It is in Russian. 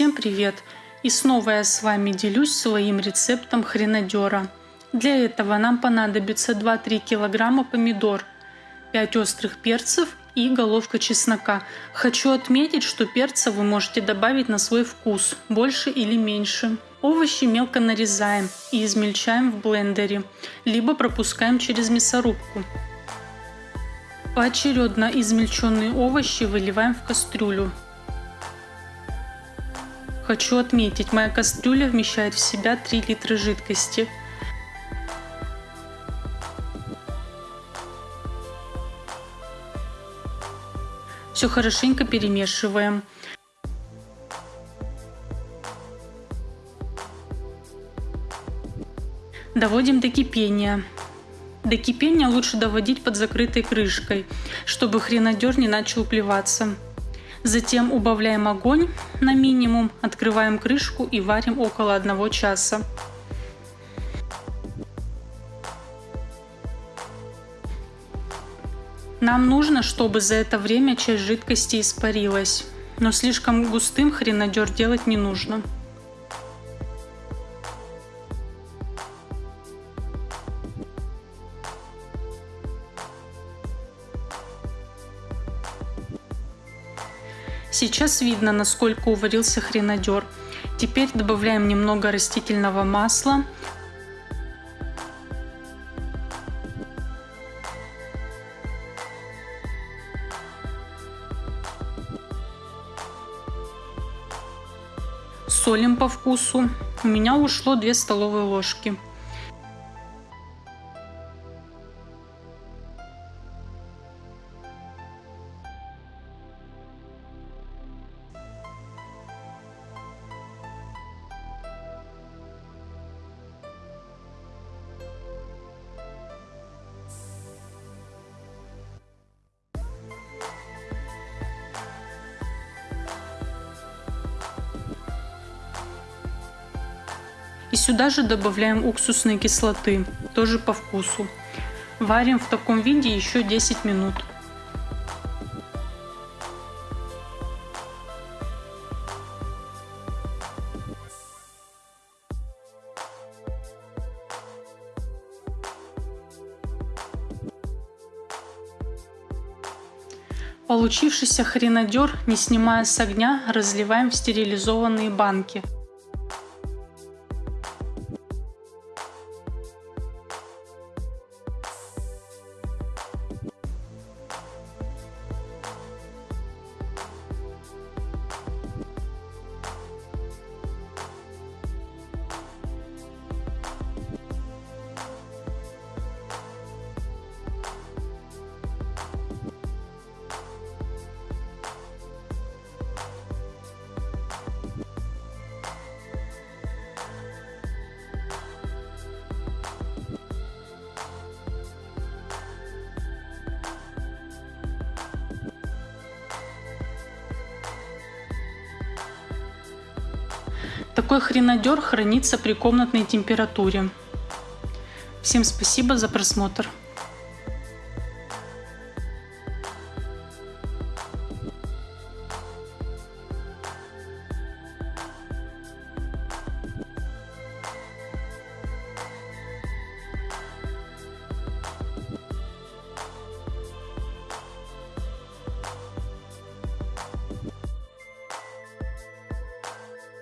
Всем привет! И снова я с вами делюсь своим рецептом хренадера. Для этого нам понадобится 2-3 килограмма помидор, 5 острых перцев и головка чеснока. Хочу отметить, что перца вы можете добавить на свой вкус, больше или меньше. Овощи мелко нарезаем и измельчаем в блендере, либо пропускаем через мясорубку. Поочередно измельченные овощи выливаем в кастрюлю. Хочу отметить, моя кастрюля вмещает в себя 3 литра жидкости. Все хорошенько перемешиваем. Доводим до кипения. До кипения лучше доводить под закрытой крышкой, чтобы хренадер не начал плеваться. Затем убавляем огонь на минимум, открываем крышку и варим около 1 часа. Нам нужно, чтобы за это время часть жидкости испарилась, но слишком густым хренадер делать не нужно. Сейчас видно, насколько уварился хренадер. Теперь добавляем немного растительного масла. Солим по вкусу. У меня ушло 2 столовые ложки. И сюда же добавляем уксусной кислоты, тоже по вкусу. Варим в таком виде еще 10 минут. Получившийся хренадер, не снимая с огня, разливаем в стерилизованные банки. Такой хренадер хранится при комнатной температуре. Всем спасибо за просмотр.